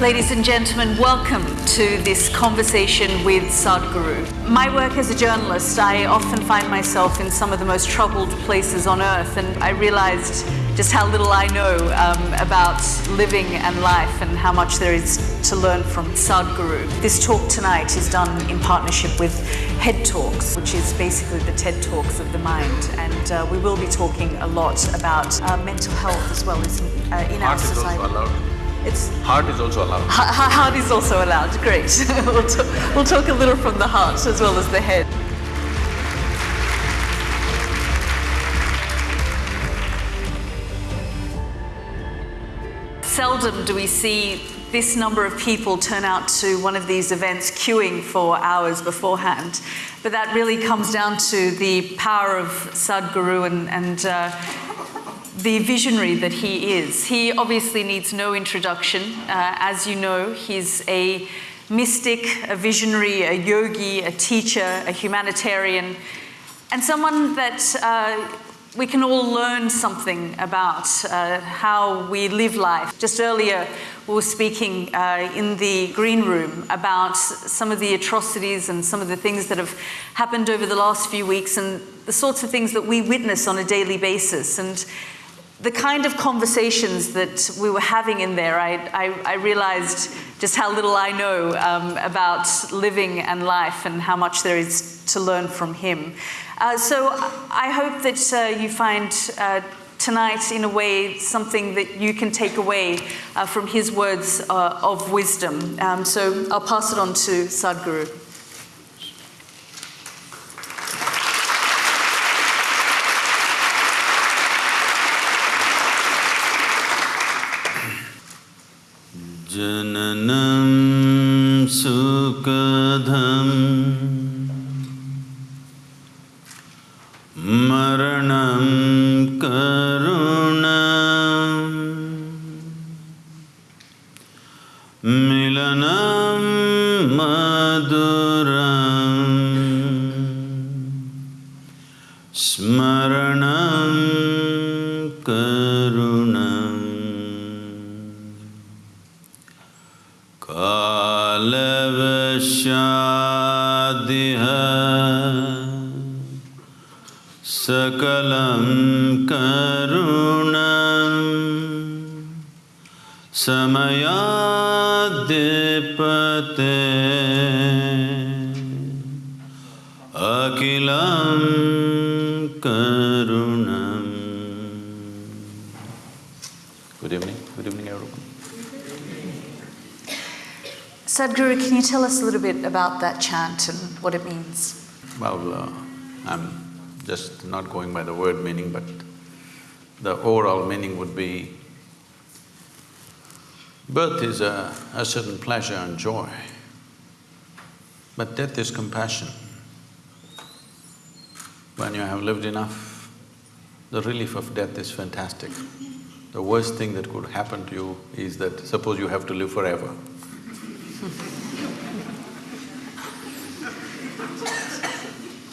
Ladies and gentlemen, welcome to this conversation with Sadhguru. My work as a journalist, I often find myself in some of the most troubled places on earth, and I realized just how little I know um, about living and life and how much there is to learn from Sadhguru. This talk tonight is done in partnership with Head Talks, which is basically the TED Talks of the mind, and uh, we will be talking a lot about uh, mental health as well as uh, in our Heart is also society. It's Heart is also allowed. Ha- Heart is also allowed, great. we'll, talk, we'll talk a little from the heart as well as the head. Seldom do we see this number of people turn out to one of these events queuing for hours beforehand. But that really comes down to the power of Sadhguru and, and uh, the visionary that he is. He obviously needs no introduction. Uh, as you know, he's a mystic, a visionary, a yogi, a teacher, a humanitarian, and someone that uh, we can all learn something about uh, how we live life. Just earlier, we were speaking uh, in the green room about some of the atrocities and some of the things that have happened over the last few weeks and the sorts of things that we witness on a daily basis. And the kind of conversations that we were having in there, I, I, I realized just how little I know um, about living and life and how much there is to learn from him. Uh, so I hope that uh, you find uh, tonight, in a way, something that you can take away uh, from his words uh, of wisdom. Um, so I'll pass it on to Sadhguru. Tell us a little bit about that chant and what it means? Well, uh, I'm just not going by the word meaning, but the overall meaning would be birth is a, a certain pleasure and joy, but death is compassion. When you have lived enough, the relief of death is fantastic. The worst thing that could happen to you is that suppose you have to live forever.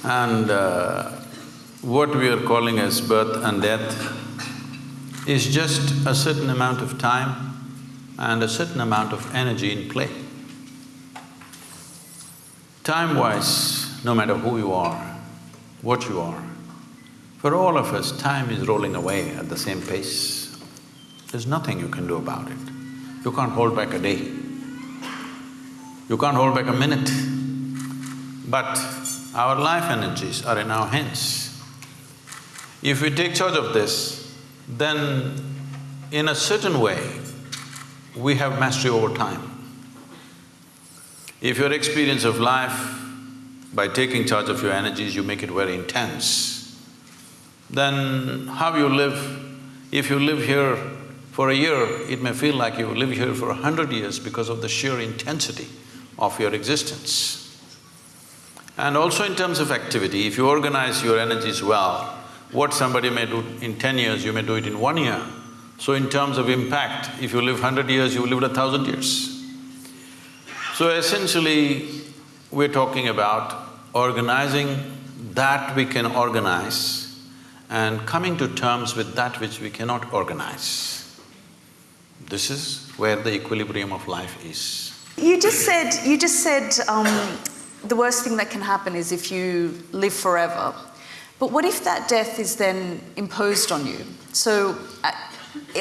And uh, what we are calling as birth and death is just a certain amount of time and a certain amount of energy in play. Time-wise, no matter who you are, what you are, for all of us, time is rolling away at the same pace. There's nothing you can do about it. You can't hold back a day. You can't hold back a minute. But our life energies are in our hands. If we take charge of this, then in a certain way, we have mastery over time. If your experience of life, by taking charge of your energies, you make it very intense, then how you live, if you live here for a year, it may feel like you live here for a hundred years because of the sheer intensity of your existence. And also in terms of activity, if you organize your energies well, what somebody may do in ten years, you may do it in one year. So in terms of impact, if you live hundred years, you lived a thousand years. So essentially, we're talking about organizing that we can organize and coming to terms with that which we cannot organize. This is where the equilibrium of life is. You just said, you just said um, the worst thing that can happen is if you live forever. But what if that death is then imposed on you? So I,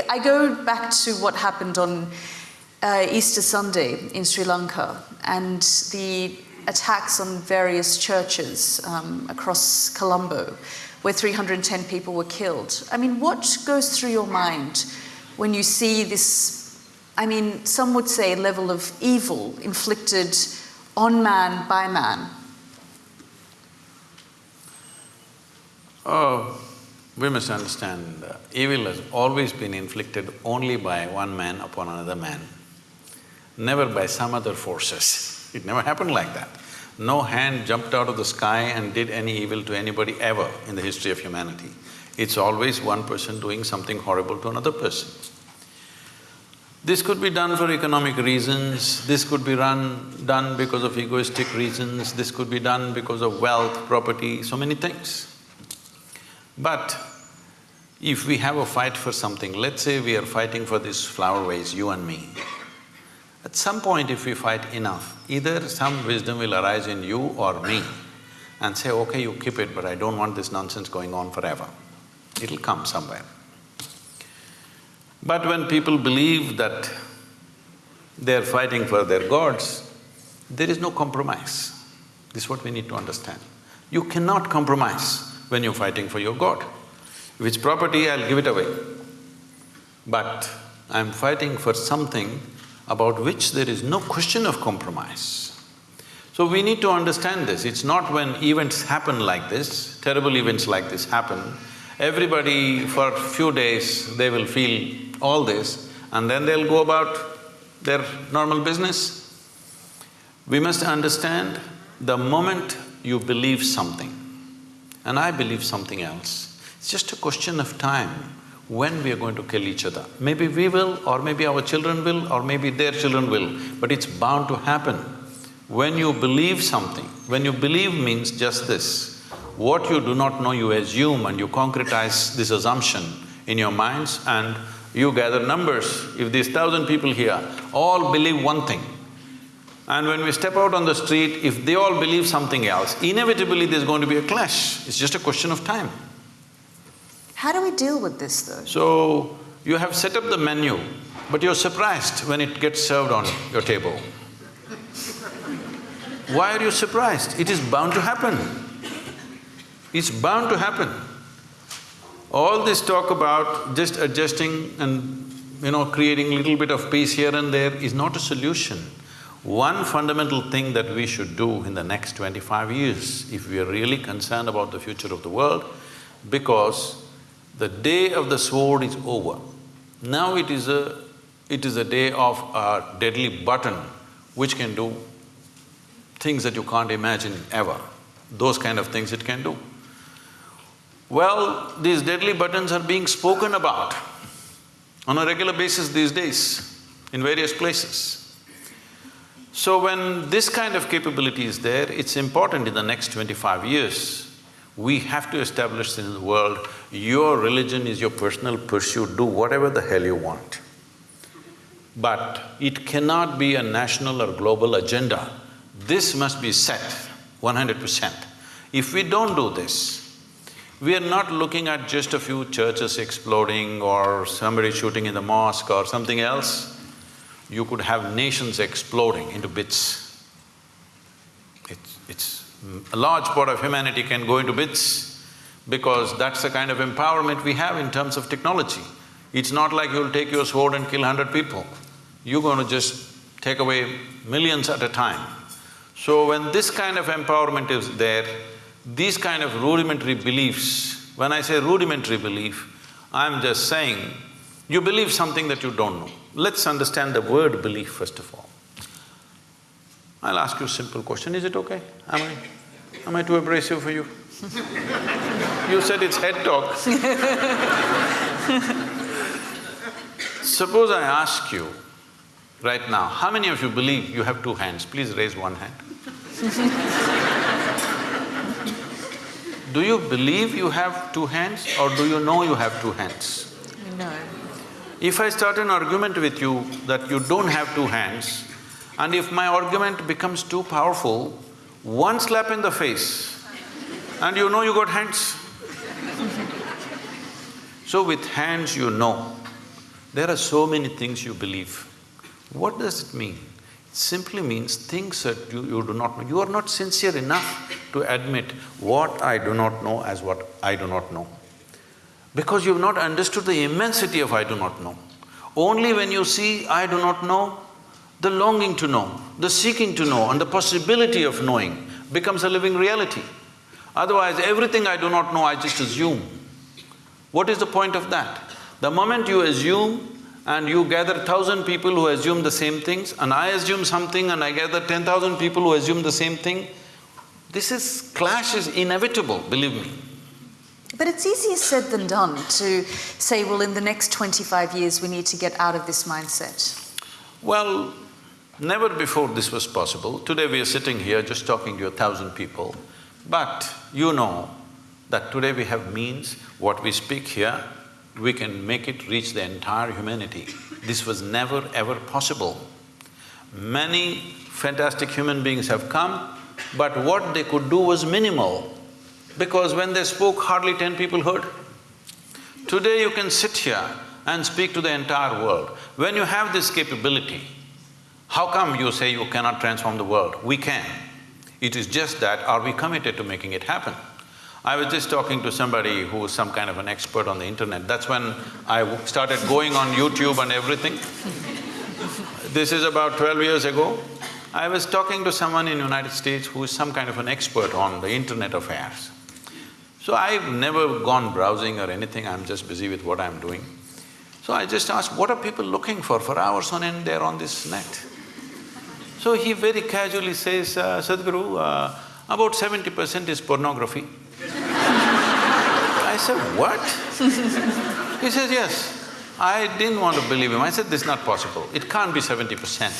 I go back to what happened on uh, Easter Sunday in Sri Lanka and the attacks on various churches um, across Colombo, where 310 people were killed. I mean, what goes through your mind when you see this? I mean, some would say a level of evil inflicted on man by man. Oh, we must understand, uh, evil has always been inflicted only by one man upon another man, never by some other forces. It never happened like that. No hand jumped out of the sky and did any evil to anybody ever in the history of humanity. It's always one person doing something horrible to another person. This could be done for economic reasons, this could be run… done because of egoistic reasons, this could be done because of wealth, property, so many things. But if we have a fight for something, let's say we are fighting for this flower vase, you and me. At some point if we fight enough, either some wisdom will arise in you or me and say, okay, you keep it, but I don't want this nonsense going on forever. It'll come somewhere. But when people believe that they're fighting for their gods, there is no compromise. This is what we need to understand. You cannot compromise when you're fighting for your god. If it's property, I'll give it away. But I'm fighting for something about which there is no question of compromise. So we need to understand this, it's not when events happen like this, terrible events like this happen, everybody for a few days they will feel all this and then they'll go about their normal business. We must understand the moment you believe something, and I believe something else, it's just a question of time when we are going to kill each other. Maybe we will, or maybe our children will, or maybe their children will, but it's bound to happen. When you believe something, when you believe means just this, what you do not know you assume and you concretize this assumption in your minds and you gather numbers. If these thousand people here all believe one thing, and when we step out on the street, if they all believe something else, inevitably there's going to be a clash. It's just a question of time. How do we deal with this though? So, you have set up the menu, but you're surprised when it gets served on your table. Why are you surprised? It is bound to happen. It's bound to happen. All this talk about just adjusting and, you know, creating little bit of peace here and there is not a solution. One fundamental thing that we should do in the next twenty-five years, if we are really concerned about the future of the world, because the day of the sword is over. Now it is a… it is a day of a deadly button which can do things that you can't imagine ever. Those kind of things it can do. Well, these deadly buttons are being spoken about on a regular basis these days in various places. So when this kind of capability is there, it's important in the next twenty-five years we have to establish in the world, your religion is your personal pursuit, do whatever the hell you want. But it cannot be a national or global agenda. This must be set one hundred percent. If we don't do this, we are not looking at just a few churches exploding or somebody shooting in the mosque or something else. You could have nations exploding into bits. It's… it's a large part of humanity can go into bits because that's the kind of empowerment we have in terms of technology. It's not like you'll take your sword and kill hundred people. You're going to just take away millions at a time. So when this kind of empowerment is there, these kind of rudimentary beliefs, when I say rudimentary belief, I'm just saying, you believe something that you don't know. Let's understand the word belief first of all. I'll ask you a simple question, is it okay? Am I… am I too abrasive for you? you said it's head talk. Suppose I ask you right now, how many of you believe you have two hands? Please raise one hand. do you believe you have two hands or do you know you have two hands? No. If I start an argument with you that you don't have two hands, and if my argument becomes too powerful, one slap in the face, and you know you got hands. so with hands you know, there are so many things you believe. What does it mean? Simply means things that you, you do not know. You are not sincere enough to admit what I do not know as what I do not know. Because you've not understood the immensity of I do not know. Only when you see I do not know, the longing to know, the seeking to know and the possibility of knowing becomes a living reality. Otherwise, everything I do not know, I just assume. What is the point of that? The moment you assume and you gather thousand people who assume the same things and I assume something and I gather ten thousand people who assume the same thing, this is… clash is inevitable, believe me. But it's easier said than done to say, well, in the next 25 years, we need to get out of this mindset. Well, never before this was possible. Today we are sitting here just talking to a thousand people, but you know that today we have means, what we speak here, we can make it reach the entire humanity. This was never ever possible. Many fantastic human beings have come, but what they could do was minimal because when they spoke, hardly ten people heard. Today you can sit here and speak to the entire world. When you have this capability, how come you say you cannot transform the world? We can. It is just that, are we committed to making it happen? I was just talking to somebody who was some kind of an expert on the internet. That's when I started going on YouTube and everything. This is about twelve years ago. I was talking to someone in United States who is some kind of an expert on the internet affairs. So I've never gone browsing or anything, I'm just busy with what I'm doing. So I just asked, what are people looking for? For hours on end, they're on this net. So he very casually says, uh, Sadhguru, uh, about seventy percent is pornography. I said, what? he says, yes. I didn't want to believe him. I said, this is not possible. It can't be seventy percent.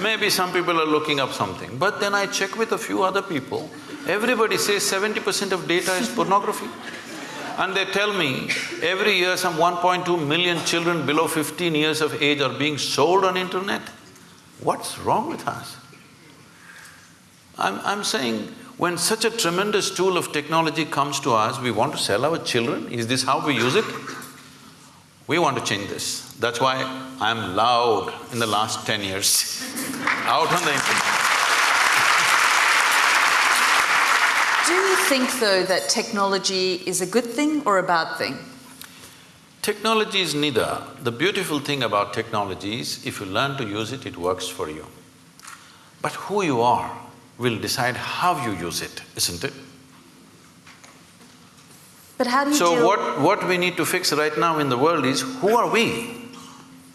Maybe some people are looking up something. But then I check with a few other people, everybody says seventy percent of data is pornography. And they tell me, every year some 1.2 million children below 15 years of age are being sold on internet. What's wrong with us? I'm… I'm saying, when such a tremendous tool of technology comes to us, we want to sell our children? Is this how we use it? We want to change this. That's why I'm loud in the last ten years, out on the internet. Do you think, though, that technology is a good thing or a bad thing? Technology is neither. The beautiful thing about technology is, if you learn to use it, it works for you. But who you are will decide how you use it, isn't it? But how do you So what… what we need to fix right now in the world is, who are we?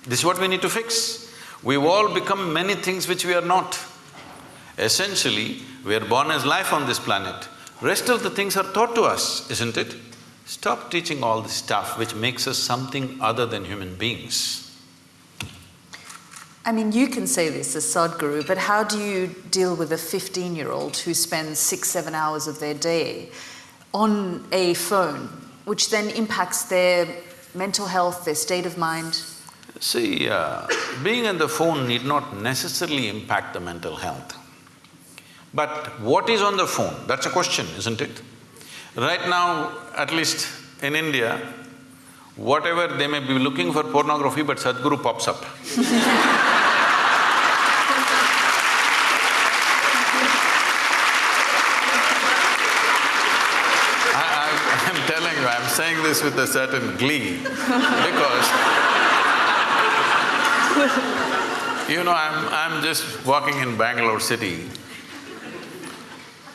This is what we need to fix. We've all become many things which we are not. Essentially, we are born as life on this planet. Rest of the things are taught to us, isn't it? Stop teaching all this stuff which makes us something other than human beings. I mean, you can say this as Sadhguru, but how do you deal with a fifteen-year-old who spends six, seven hours of their day on a phone, which then impacts their mental health, their state of mind? See, uh, being on the phone need not necessarily impact the mental health. But what is on the phone, that's a question, isn't it? Right now, at least in India, whatever they may be looking for pornography, but Sadhguru pops up. I, I'm telling you, I'm saying this with a certain glee because you know, I'm… I'm just walking in Bangalore city.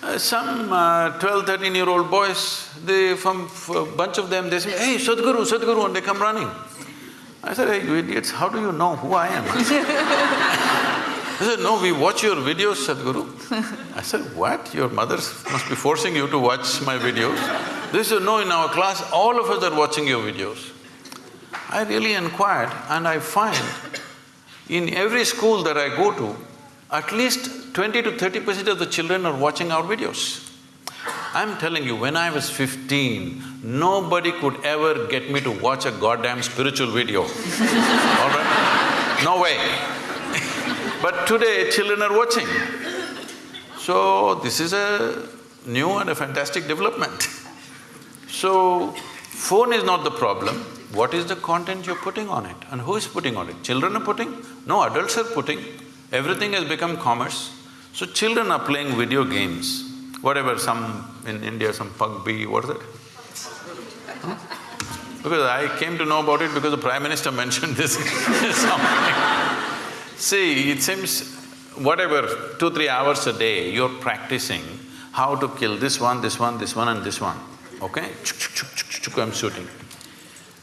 Uh, some uh, 12, 13-year-old boys, they… from a bunch of them, they say, hey, Sadhguru, Sadhguru, and they come running. I said, hey, you idiots, how do you know who I am? They said, no, we watch your videos, Sadhguru. I said, what? Your mothers must be forcing you to watch my videos? They said, no, in our class, all of us are watching your videos. I really inquired and I find in every school that I go to, at least twenty to thirty percent of the children are watching our videos. I'm telling you, when I was fifteen, nobody could ever get me to watch a goddamn spiritual video, all right? No way. but today, children are watching. So, this is a new and a fantastic development. So, phone is not the problem, what is the content you're putting on it and who is putting on it? Children are putting? No, adults are putting. Everything has become commerce. So children are playing video games, whatever, some… in India, some PUBG, what is it? Hmm? Because I came to know about it because the Prime Minister mentioned this See, it seems whatever, two, three hours a day, you're practicing how to kill this one, this one, this one and this one, okay? Chuk, chuk, chuk, I'm shooting.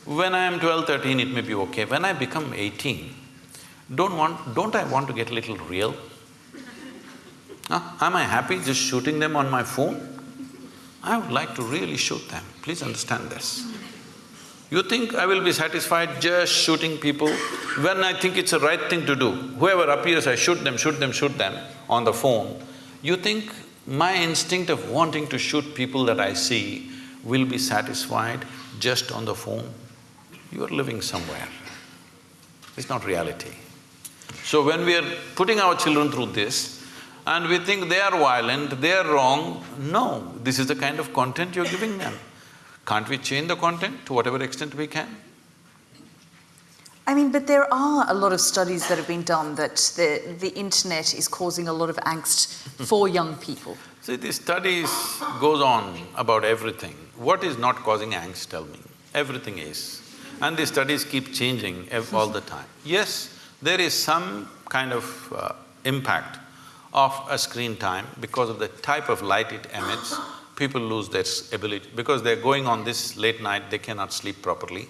When I am 12, 13, it may be okay. When I become 18, don't want… don't I want to get a little real? Huh? Am I happy just shooting them on my phone? I would like to really shoot them, please understand this. You think I will be satisfied just shooting people when I think it's the right thing to do? Whoever appears, I shoot them, shoot them, shoot them on the phone. You think my instinct of wanting to shoot people that I see will be satisfied just on the phone? you are living somewhere. It's not reality. So when we are putting our children through this and we think they are violent, they are wrong, no, this is the kind of content you're giving them. Can't we change the content to whatever extent we can? I mean, but there are a lot of studies that have been done that the, the internet is causing a lot of angst for young people. See, the studies goes on about everything. What is not causing angst, tell me? Everything is. And the studies keep changing all the time. Yes, there is some kind of uh, impact of a screen time because of the type of light it emits, people lose their ability… because they're going on this late night, they cannot sleep properly.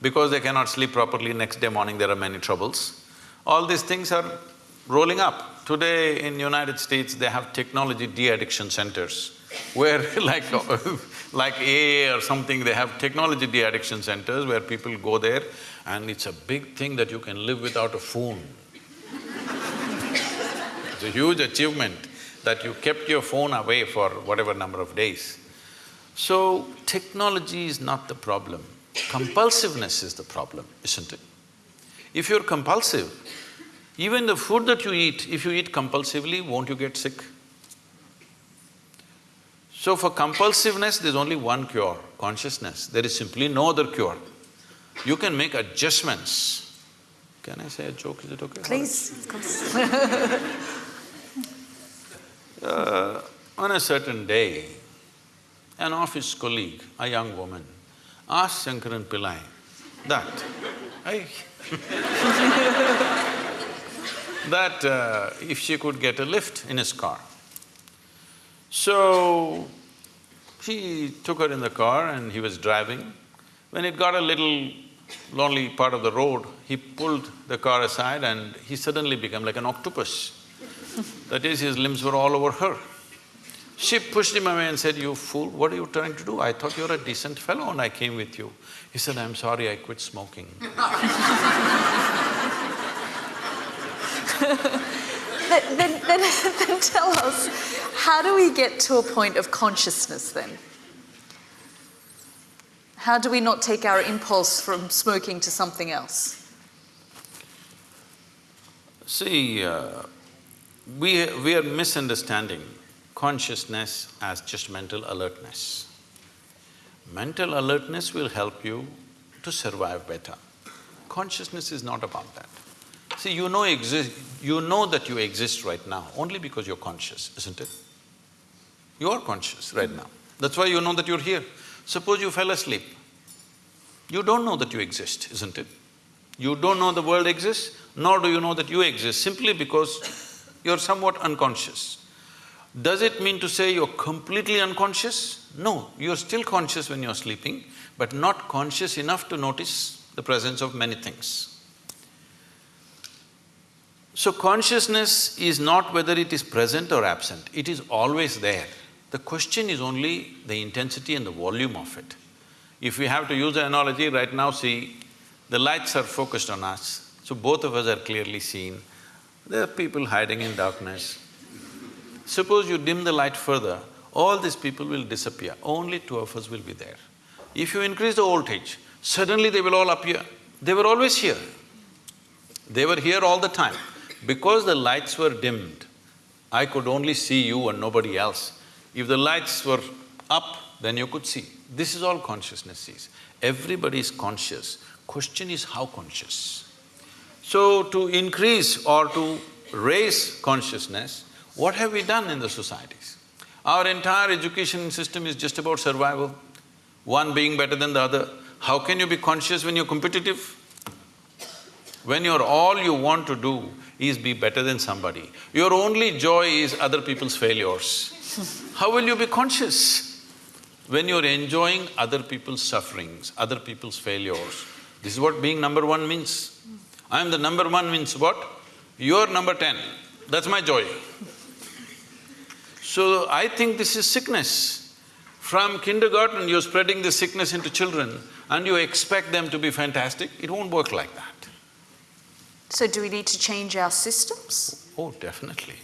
Because they cannot sleep properly, next day morning there are many troubles. All these things are rolling up. Today in United States, they have technology de-addiction centers where like like AA or something, they have technology de-addiction centers where people go there and it's a big thing that you can live without a phone. it's a huge achievement that you kept your phone away for whatever number of days. So, technology is not the problem, compulsiveness is the problem, isn't it? If you're compulsive, even the food that you eat, if you eat compulsively, won't you get sick? So for compulsiveness, there's only one cure, consciousness. There is simply no other cure. You can make adjustments. Can I say a joke? Is it okay? Please, of course. uh, on a certain day, an office colleague, a young woman, asked Shankaran Pillai that, that uh, if she could get a lift in his car. So, he took her in the car and he was driving. When it got a little lonely part of the road, he pulled the car aside and he suddenly became like an octopus. that is, his limbs were all over her. She pushed him away and said, you fool, what are you trying to do? I thought you were a decent fellow and I came with you. He said, I'm sorry, I quit smoking. then, then, then, then tell us, how do we get to a point of consciousness then? How do we not take our impulse from smoking to something else? See, uh, we, we are misunderstanding consciousness as just mental alertness. Mental alertness will help you to survive better. Consciousness is not about that. See, you know exist… you know that you exist right now only because you're conscious, isn't it? You are conscious right now. That's why you know that you're here. Suppose you fell asleep. You don't know that you exist, isn't it? You don't know the world exists, nor do you know that you exist, simply because you're somewhat unconscious. Does it mean to say you're completely unconscious? No, you're still conscious when you're sleeping, but not conscious enough to notice the presence of many things. So consciousness is not whether it is present or absent, it is always there. The question is only the intensity and the volume of it. If we have to use an analogy, right now see, the lights are focused on us, so both of us are clearly seen. There are people hiding in darkness. Suppose you dim the light further, all these people will disappear, only two of us will be there. If you increase the voltage, suddenly they will all appear. They were always here. They were here all the time. Because the lights were dimmed, I could only see you and nobody else. If the lights were up, then you could see. This is all consciousness sees. Everybody is conscious. Question is how conscious? So to increase or to raise consciousness, what have we done in the societies? Our entire education system is just about survival, one being better than the other. How can you be conscious when you're competitive? When you're all you want to do is be better than somebody, your only joy is other people's failures. How will you be conscious? When you're enjoying other people's sufferings, other people's failures, this is what being number one means. I'm the number one means what? You're number ten, that's my joy. So I think this is sickness. From kindergarten, you're spreading this sickness into children and you expect them to be fantastic, it won't work like that. So, do we need to change our systems? Oh, definitely.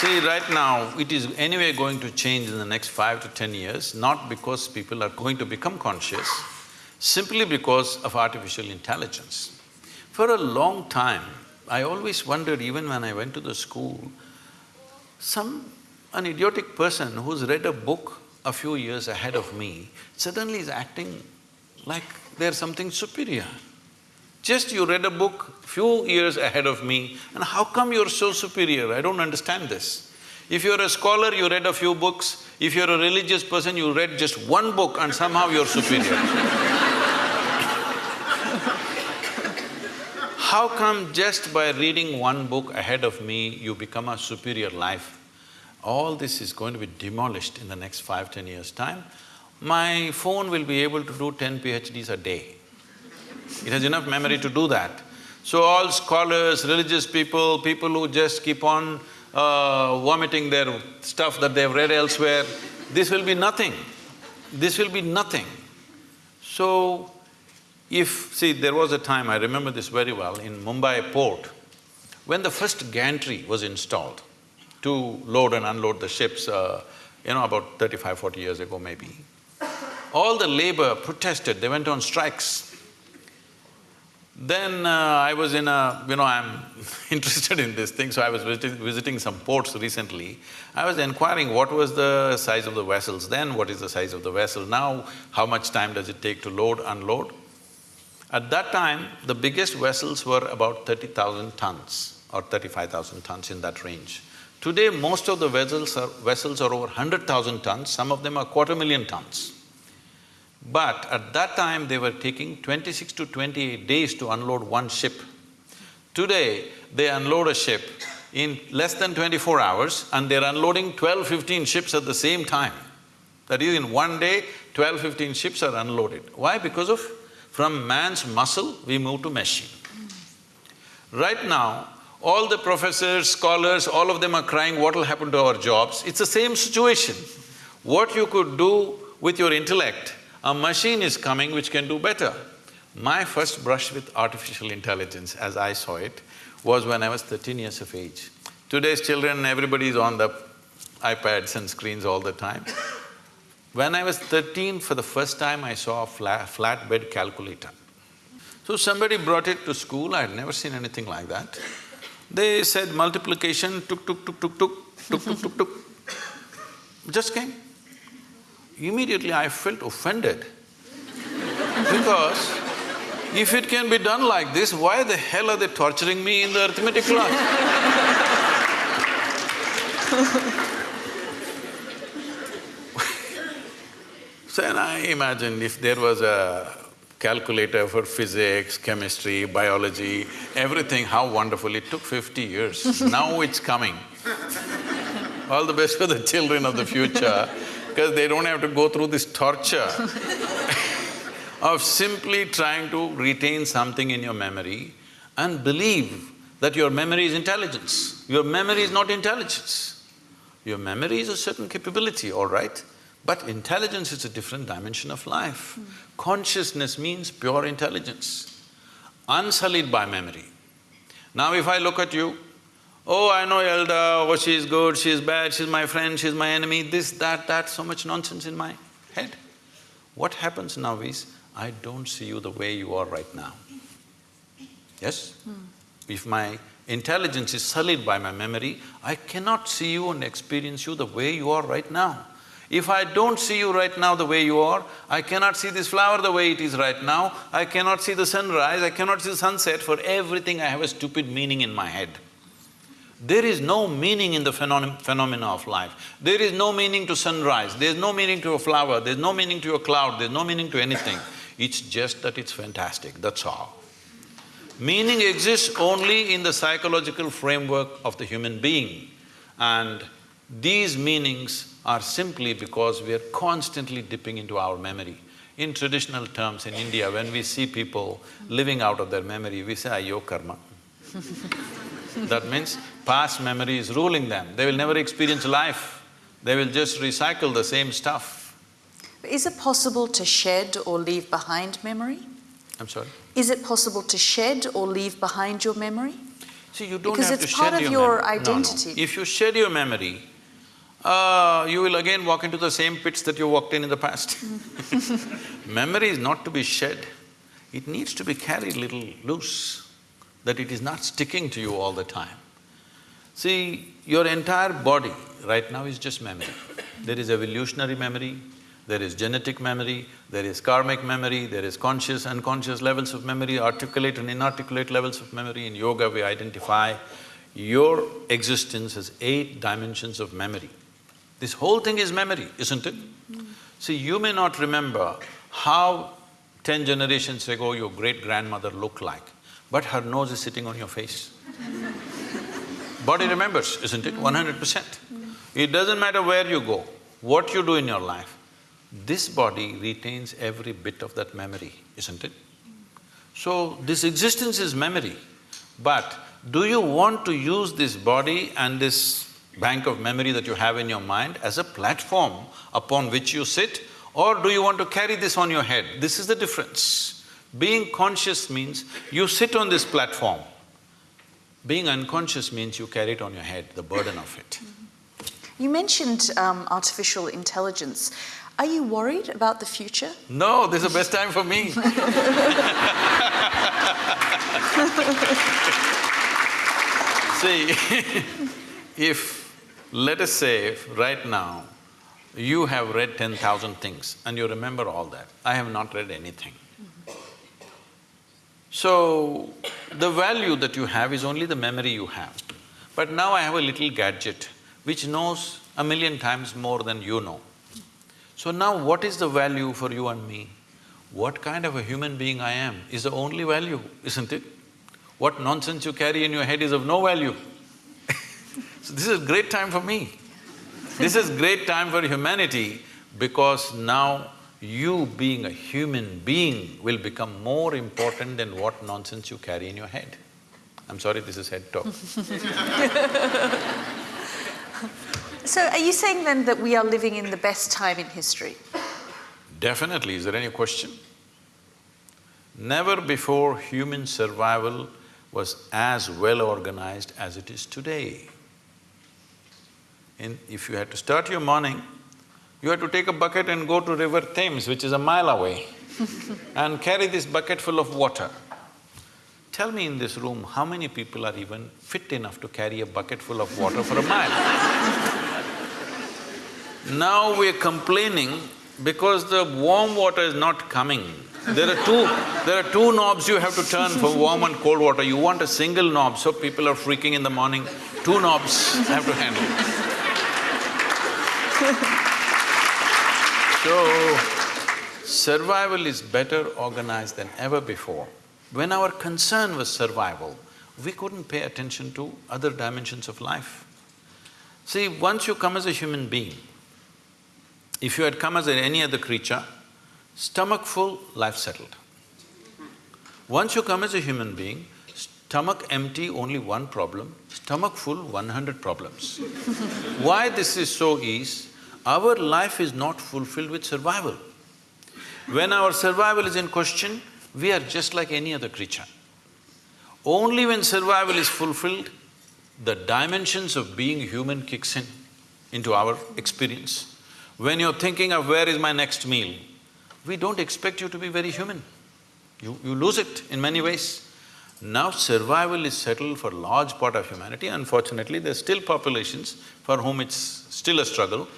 See, right now, it is anyway going to change in the next five to ten years, not because people are going to become conscious, simply because of artificial intelligence. For a long time, I always wondered, even when I went to the school, some… an idiotic person who's read a book a few years ahead of me suddenly is acting like they're something superior. Just you read a book few years ahead of me and how come you're so superior? I don't understand this. If you're a scholar, you read a few books. If you're a religious person, you read just one book and somehow you're superior. how come just by reading one book ahead of me, you become a superior life? All this is going to be demolished in the next five, ten years' time. My phone will be able to do ten PhDs a day. It has enough memory to do that. So all scholars, religious people, people who just keep on uh, vomiting their stuff that they've read elsewhere, this will be nothing. This will be nothing. So, if… see, there was a time, I remember this very well, in Mumbai port, when the first gantry was installed to load and unload the ships, uh, you know, about 35, 40 years ago maybe, all the labor protested, they went on strikes. Then uh, I was in a… you know, I'm interested in this thing, so I was visiting, visiting some ports recently. I was inquiring what was the size of the vessels then, what is the size of the vessel now, how much time does it take to load, unload. At that time, the biggest vessels were about thirty thousand tons or thirty-five thousand tons in that range. Today, most of the vessels are, vessels are over hundred thousand tons, some of them are quarter million tons. But at that time, they were taking twenty-six to twenty-eight days to unload one ship. Today, they unload a ship in less than twenty-four hours and they're unloading 12, 15 ships at the same time. That is, in one day, 12, 15 ships are unloaded. Why? Because of from man's muscle, we move to machine. Right now, all the professors, scholars, all of them are crying, what will happen to our jobs? It's the same situation. What you could do with your intellect, a machine is coming which can do better. My first brush with artificial intelligence, as I saw it, was when I was thirteen years of age. Today's children, everybody is on the iPads and screens all the time. When I was thirteen, for the first time I saw a flat, flatbed calculator. So somebody brought it to school, I had never seen anything like that. They said multiplication, tuk tuk tuk tuk tuk, tuk tuk tuk tuk, just came. Immediately I felt offended because if it can be done like this, why the hell are they torturing me in the arithmetic class? So then I imagined if there was a calculator for physics, chemistry, biology, everything, how wonderful. It took fifty years, now it's coming. All the best for the children of the future, because they don't have to go through this torture of simply trying to retain something in your memory and believe that your memory is intelligence. Your memory is not intelligence. Your memory is a certain capability, all right? But intelligence is a different dimension of life. Hmm. Consciousness means pure intelligence. unsullied by memory. Now if I look at you, oh, I know Elda, oh, she's good, she's bad, she's my friend, she's my enemy, this, that, that, so much nonsense in my head. What happens now is, I don't see you the way you are right now. Yes? Hmm. If my intelligence is sullied by my memory, I cannot see you and experience you the way you are right now. If I don't see you right now the way you are, I cannot see this flower the way it is right now, I cannot see the sunrise, I cannot see the sunset, for everything I have a stupid meaning in my head. There is no meaning in the phenom phenomena of life. There is no meaning to sunrise, there's no meaning to a flower, there's no meaning to a cloud, there's no meaning to anything. It's just that it's fantastic, that's all. Meaning exists only in the psychological framework of the human being and these meanings are simply because we are constantly dipping into our memory. In traditional terms in India, when we see people living out of their memory, we say, ayo karma. that means past memory is ruling them, they will never experience life, they will just recycle the same stuff. Is it possible to shed or leave behind memory? I'm sorry? Is it possible to shed or leave behind your memory? See, you don't Because have to it's part shed of your your memory. No, no. identity. If you shed your memory, uh, you will again walk into the same pits that you walked in in the past. memory is not to be shed, it needs to be carried little loose, that it is not sticking to you all the time. See, your entire body right now is just memory. There is evolutionary memory, there is genetic memory, there is karmic memory, there is conscious, and unconscious levels of memory, articulate and inarticulate levels of memory. In yoga, we identify your existence as eight dimensions of memory. This whole thing is memory, isn't it? See, you may not remember how ten generations ago your great-grandmother looked like, but her nose is sitting on your face. Body remembers, isn't it? One hundred percent. It doesn't matter where you go, what you do in your life, this body retains every bit of that memory, isn't it? So, this existence is memory, but do you want to use this body and this bank of memory that you have in your mind as a platform upon which you sit, or do you want to carry this on your head? This is the difference. Being conscious means you sit on this platform. Being unconscious means you carry it on your head, the burden of it. You mentioned um, artificial intelligence. Are you worried about the future? No, this is the best time for me. See, if, let us say, right now, you have read ten thousand things and you remember all that, I have not read anything. So, the value that you have is only the memory you have. But now I have a little gadget which knows a million times more than you know. So now what is the value for you and me? What kind of a human being I am is the only value, isn't it? What nonsense you carry in your head is of no value. So this is a great time for me. This is great time for humanity because now you being a human being will become more important than what nonsense you carry in your head. I'm sorry, this is head talk. So are you saying then that we are living in the best time in history? Definitely, is there any question? Never before human survival was as well organized as it is today. In, if you had to start your morning, you had to take a bucket and go to river Thames, which is a mile away, and carry this bucket full of water. Tell me in this room, how many people are even fit enough to carry a bucket full of water for a mile? Now we're complaining because the warm water is not coming. There are two… there are two knobs you have to turn for warm and cold water. You want a single knob, so people are freaking in the morning. Two knobs have to handle. So, survival is better organized than ever before. When our concern was survival, we couldn't pay attention to other dimensions of life. See, once you come as a human being, if you had come as any other creature, stomach full, life settled. Once you come as a human being, stomach empty, only one problem, stomach full, one hundred problems. Why this is so is, our life is not fulfilled with survival. When our survival is in question, we are just like any other creature. Only when survival is fulfilled, the dimensions of being human kicks in into our experience. When you're thinking of where is my next meal, we don't expect you to be very human. You, you lose it in many ways. Now survival is settled for large part of humanity. Unfortunately, there's still populations for whom it's still a struggle.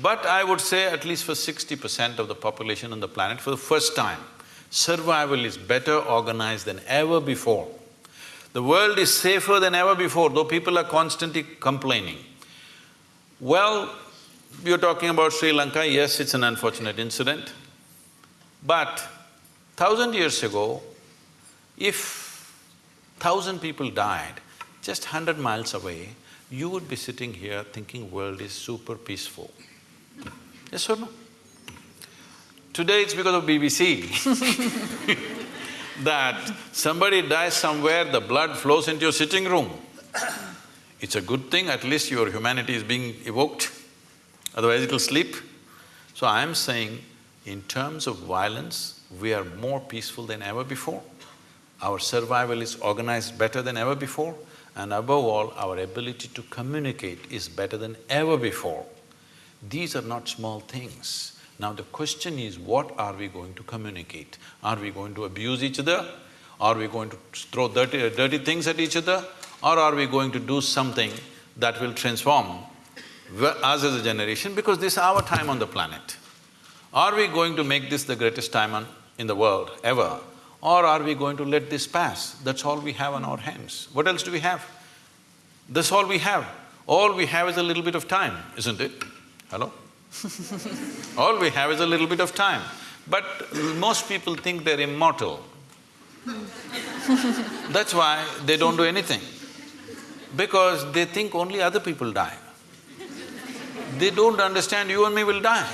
But I would say at least for sixty percent of the population on the planet, for the first time, survival is better organized than ever before. The world is safer than ever before, though people are constantly complaining. Well, you're talking about Sri Lanka, yes, it's an unfortunate incident. But thousand years ago, if thousand people died just hundred miles away, you would be sitting here thinking world is super peaceful. Yes or no? Today it's because of BBC that somebody dies somewhere, the blood flows into your sitting room. It's a good thing, at least your humanity is being evoked, otherwise it'll sleep. So I'm saying, in terms of violence, we are more peaceful than ever before. Our survival is organized better than ever before, and above all, our ability to communicate is better than ever before. These are not small things. Now the question is, what are we going to communicate? Are we going to abuse each other? Are we going to throw dirty, dirty things at each other? Or are we going to do something that will transform us as a generation because this is our time on the planet? Are we going to make this the greatest time on, in the world ever? Or are we going to let this pass? That's all we have on our hands. What else do we have? That's all we have. All we have is a little bit of time, isn't it? Hello? all we have is a little bit of time. But most people think they're immortal. That's why they don't do anything. Because they think only other people die. They don't understand you and me will die.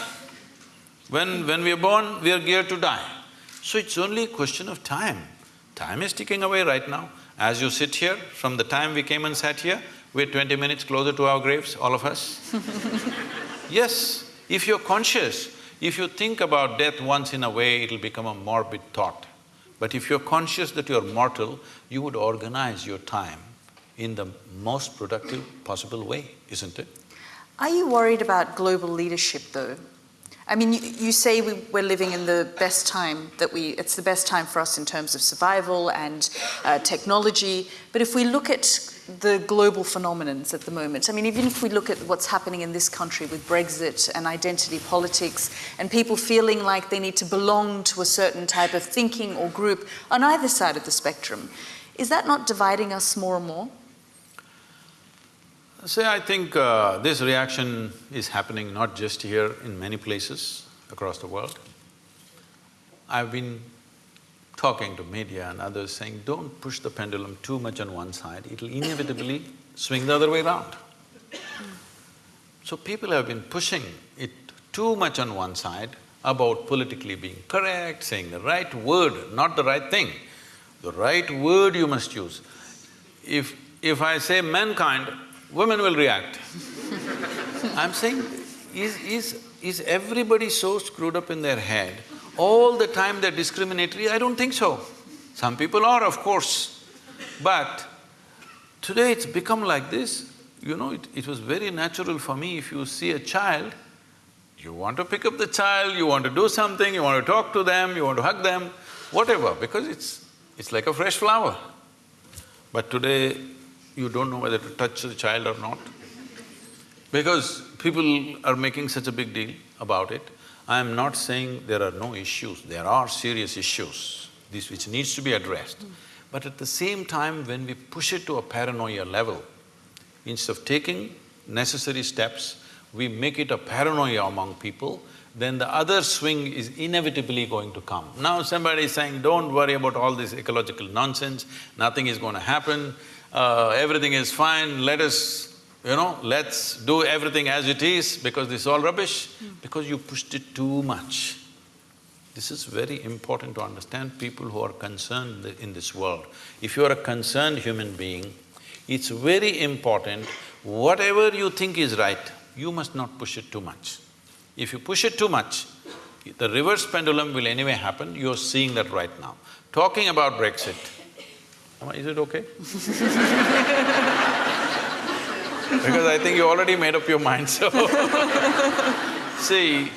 When… when we are born, we are geared to die. So it's only a question of time. Time is ticking away right now. As you sit here, from the time we came and sat here, we're twenty minutes closer to our graves, all of us. yes, if you're conscious, if you think about death once in a way, it'll become a morbid thought. But if you're conscious that you're mortal, you would organize your time in the most productive possible way, isn't it? Are you worried about global leadership though? I mean, you, you say we, are living in the best time that we, it's the best time for us in terms of survival and uh, technology. But if we look at the global phenomenons at the moment, I mean, even if we look at what's happening in this country with Brexit and identity politics and people feeling like they need to belong to a certain type of thinking or group on either side of the spectrum, is that not dividing us more and more? Say, I think uh, this reaction is happening not just here, in many places across the world. I've been talking to media and others saying, don't push the pendulum too much on one side, it'll inevitably swing the other way around. So people have been pushing it too much on one side about politically being correct, saying the right word, not the right thing. The right word you must use. If… if I say mankind, women will react. I'm saying, is… is… is everybody so screwed up in their head, all the time they're discriminatory? I don't think so. Some people are, of course, but today it's become like this. You know, it, it was very natural for me, if you see a child, you want to pick up the child, you want to do something, you want to talk to them, you want to hug them, whatever, because it's… it's like a fresh flower. But today, you don't know whether to touch the child or not. Because people are making such a big deal about it. I am not saying there are no issues, there are serious issues, this which needs to be addressed. But at the same time, when we push it to a paranoia level, instead of taking necessary steps, we make it a paranoia among people, then the other swing is inevitably going to come. Now somebody is saying, don't worry about all this ecological nonsense, nothing is going to happen, uh, everything is fine, let us, you know, let's do everything as it is because this is all rubbish, mm. because you pushed it too much. This is very important to understand people who are concerned in this world. If you are a concerned human being, it's very important, whatever you think is right, you must not push it too much. If you push it too much, the reverse pendulum will anyway happen, you're seeing that right now. Talking about Brexit, Is it okay? Because I think you already made up your mind, so See,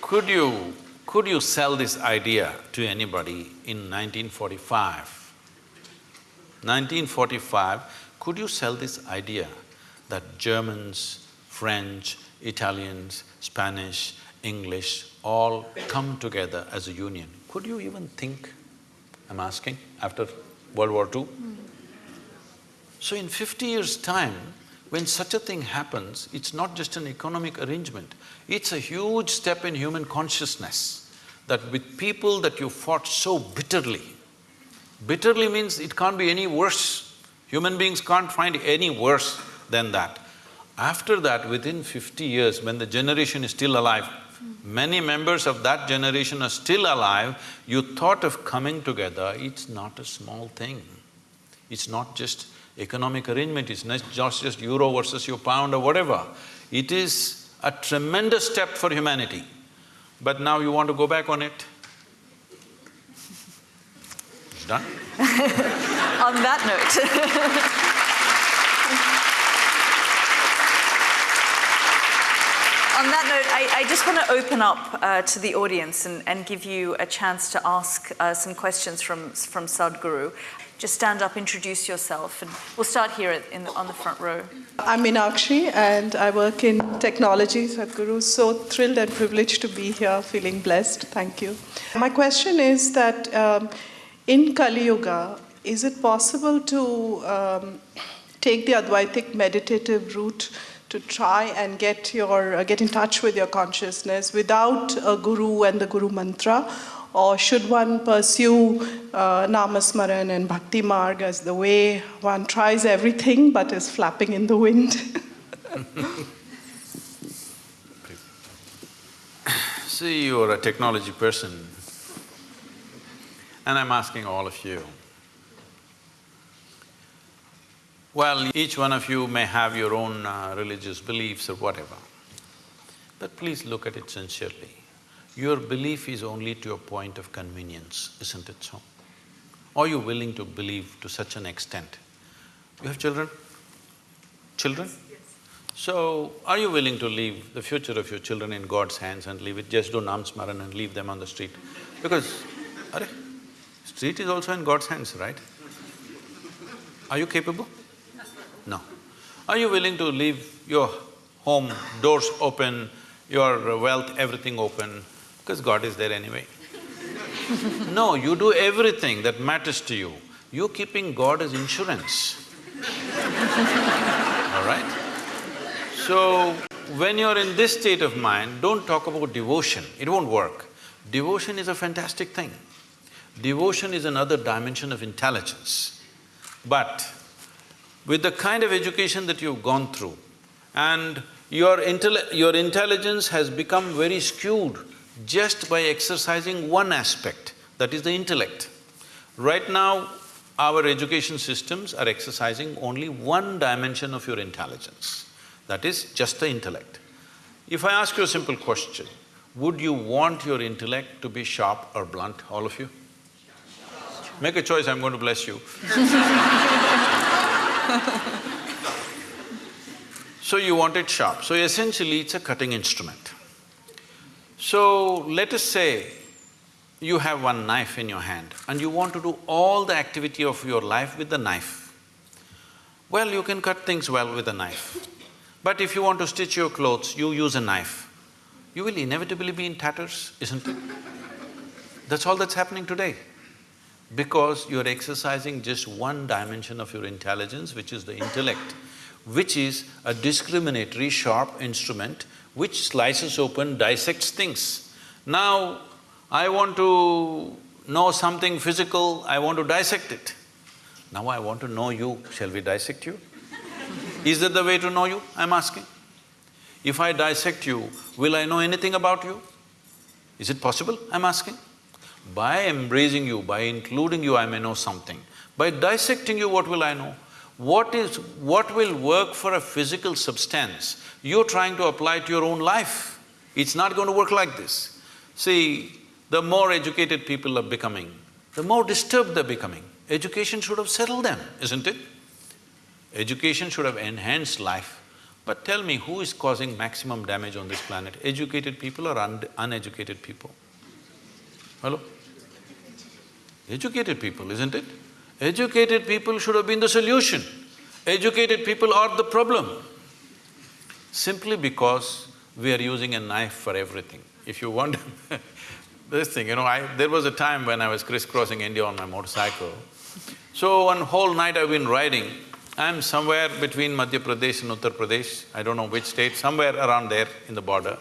could you… could you sell this idea to anybody in 1945? 1945, could you sell this idea that Germans, French, Italians, Spanish, English all come together as a union? Could you even think, I'm asking, after World War II? Hmm. So in fifty years' time, when such a thing happens, it's not just an economic arrangement, it's a huge step in human consciousness that with people that you fought so bitterly, bitterly means it can't be any worse. Human beings can't find any worse than that. After that, within fifty years, when the generation is still alive, many members of that generation are still alive, you thought of coming together, it's not a small thing. It's not just economic arrangement, it's not just euro versus your pound or whatever. It is a tremendous step for humanity. But now you want to go back on it? It's done. On that note On that note, I, I just want to open up uh, to the audience and, and, give you a chance to ask uh, some questions from, from Sadhguru. Just stand up, introduce yourself, and we'll start here in, on the front row. I'm Meenakshi, and I work in technology, Sadhguru. So thrilled and privileged to be here, feeling blessed. Thank you. My question is that um, in Kali Yuga, is it possible to um, take the Advaitic meditative route to try and get your uh, get in touch with your consciousness without a guru and the guru mantra? Or should one pursue uh, namasmaran and bhakti marg as the way? One tries everything but is flapping in the wind. See, you're a technology person and I'm asking all of you, Well, each one of you may have your own uh, religious beliefs or whatever, but please look at it sincerely. Your belief is only to a point of convenience, isn't it so? Are you willing to believe to such an extent? You have children? Children? Yes. So, are you willing to leave the future of your children in God's hands and leave it, just do Namsmaran and leave them on the street? Because, are street is also in God's hands, right? Are you capable? No. Are you willing to leave your home, doors open, your wealth, everything open, because God is there anyway? no, you do everything that matters to you. You're keeping God as insurance. All right? So, when you're in this state of mind, don't talk about devotion, it won't work. Devotion is a fantastic thing. Devotion is another dimension of intelligence. But with the kind of education that you've gone through and your, your intelligence has become very skewed just by exercising one aspect, that is the intellect. Right now, our education systems are exercising only one dimension of your intelligence, that is just the intellect. If I ask you a simple question, would you want your intellect to be sharp or blunt, all of you? Make a choice, I'm going to bless you so you want it sharp. So essentially, it's a cutting instrument. So let us say you have one knife in your hand and you want to do all the activity of your life with the knife. Well, you can cut things well with a knife. But if you want to stitch your clothes, you use a knife. You will inevitably be in tatters, isn't it? That's all that's happening today because you're exercising just one dimension of your intelligence, which is the intellect, which is a discriminatory, sharp instrument which slices open, dissects things. Now, I want to know something physical, I want to dissect it. Now I want to know you, shall we dissect you? Is that the way to know you, I'm asking? If I dissect you, will I know anything about you? Is it possible, I'm asking? By embracing you, by including you, I may know something. By dissecting you, what will I know? What is… what will work for a physical substance, you're trying to apply to your own life. It's not going to work like this. See, the more educated people are becoming, the more disturbed they're becoming. Education should have settled them, isn't it? Education should have enhanced life. But tell me, who is causing maximum damage on this planet? Educated people or un uneducated people? Hello? Educated people, isn't it? Educated people should have been the solution. Educated people are the problem. Simply because we are using a knife for everything. If you wonder this thing, you know, I… there was a time when I was crisscrossing India on my motorcycle. So one whole night I've been riding, I'm somewhere between Madhya Pradesh and Uttar Pradesh, I don't know which state, somewhere around there in the border.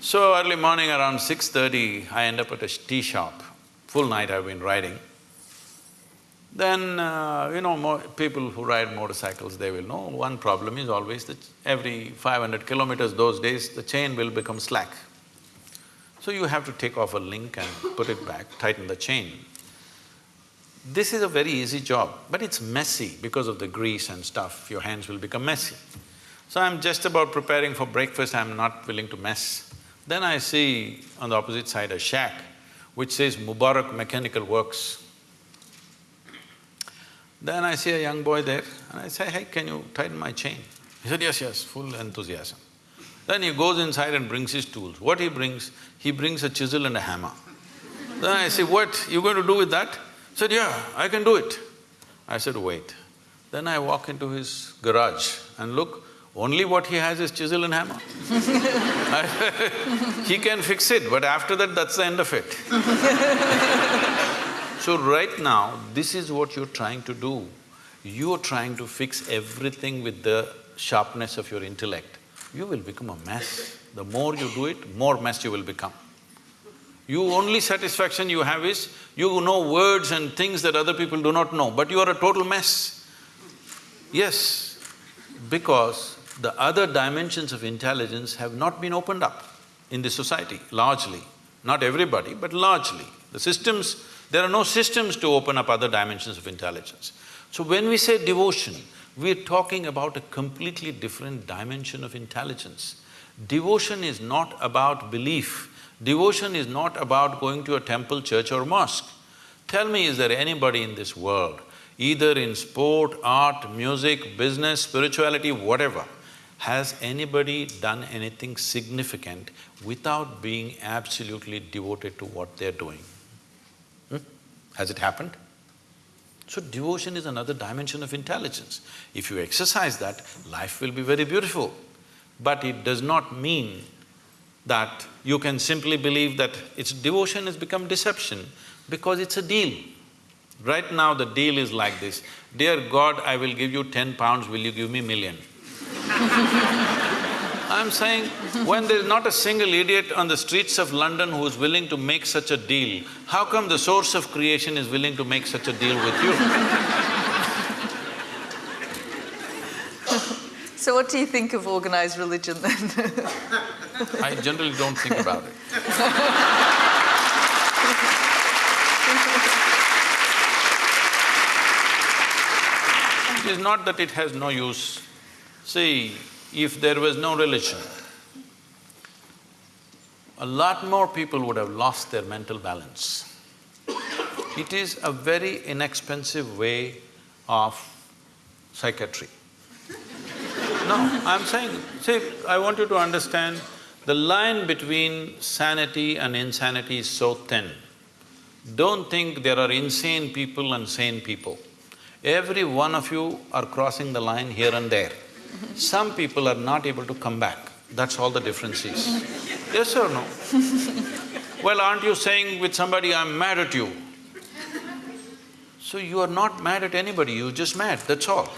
So early morning around six thirty, I end up at a tea shop. Full night I've been riding. Then, uh, you know, people who ride motorcycles, they will know one problem is always that every five hundred kilometers those days, the chain will become slack. So you have to take off a link and put it back, tighten the chain. This is a very easy job, but it's messy because of the grease and stuff, your hands will become messy. So I'm just about preparing for breakfast, I'm not willing to mess. Then I see on the opposite side a shack which says Mubarak Mechanical Works. Then I see a young boy there and I say, hey, can you tighten my chain? He said, yes, yes, full enthusiasm. Then he goes inside and brings his tools. What he brings? He brings a chisel and a hammer. Then I say, what, you going to do with that? He said, yeah, I can do it. I said, wait. Then I walk into his garage and look, only what he has is chisel and hammer. he can fix it, but after that, that's the end of it. so right now, this is what you're trying to do. You're trying to fix everything with the sharpness of your intellect. You will become a mess. The more you do it, more mess you will become. You only satisfaction you have is, you know words and things that other people do not know, but you are a total mess. Yes, because the other dimensions of intelligence have not been opened up in this society, largely. Not everybody, but largely. The systems, there are no systems to open up other dimensions of intelligence. So when we say devotion, we're talking about a completely different dimension of intelligence. Devotion is not about belief, devotion is not about going to a temple, church or mosque. Tell me, is there anybody in this world, either in sport, art, music, business, spirituality, whatever, has anybody done anything significant without being absolutely devoted to what they're doing? Hmm? Has it happened? So devotion is another dimension of intelligence. If you exercise that, life will be very beautiful. But it does not mean that you can simply believe that it's devotion has become deception because it's a deal. Right now the deal is like this, dear God, I will give you ten pounds, will you give me million? I'm saying, when there's not a single idiot on the streets of London who is willing to make such a deal, how come the source of creation is willing to make such a deal with you? So what do you think of organized religion then? I generally don't think about it. It is not that it has no use. See, if there was no religion, a lot more people would have lost their mental balance. It is a very inexpensive way of psychiatry. No, I'm saying, see, I want you to understand, the line between sanity and insanity is so thin. Don't think there are insane people and sane people. Every one of you are crossing the line here and there. Some people are not able to come back, that's all the difference is. Yes or no? Well, aren't you saying with somebody, I'm mad at you? So you are not mad at anybody, you're just mad, that's all.